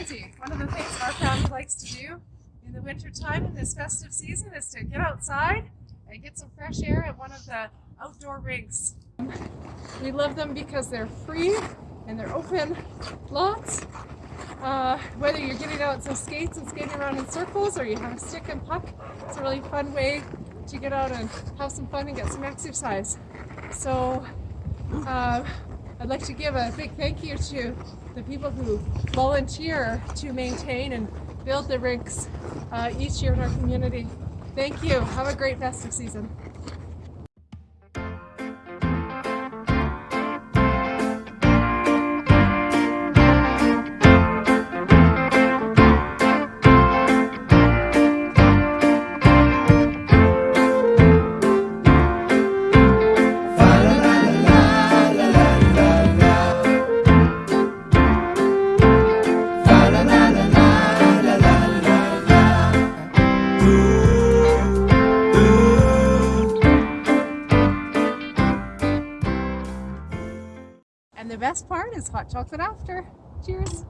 One of the things our family likes to do in the winter time in this festive season is to get outside and get some fresh air at one of the outdoor rinks. We love them because they're free and they're open lots. Uh, whether you're getting out some skates and skating around in circles or you have a stick and puck, it's a really fun way to get out and have some fun and get some exercise. So uh, I'd like to give a big thank you to the people who volunteer to maintain and build the rinks uh, each year in our community. Thank you. Have a great festive season. And the best part is hot chocolate after. Cheers.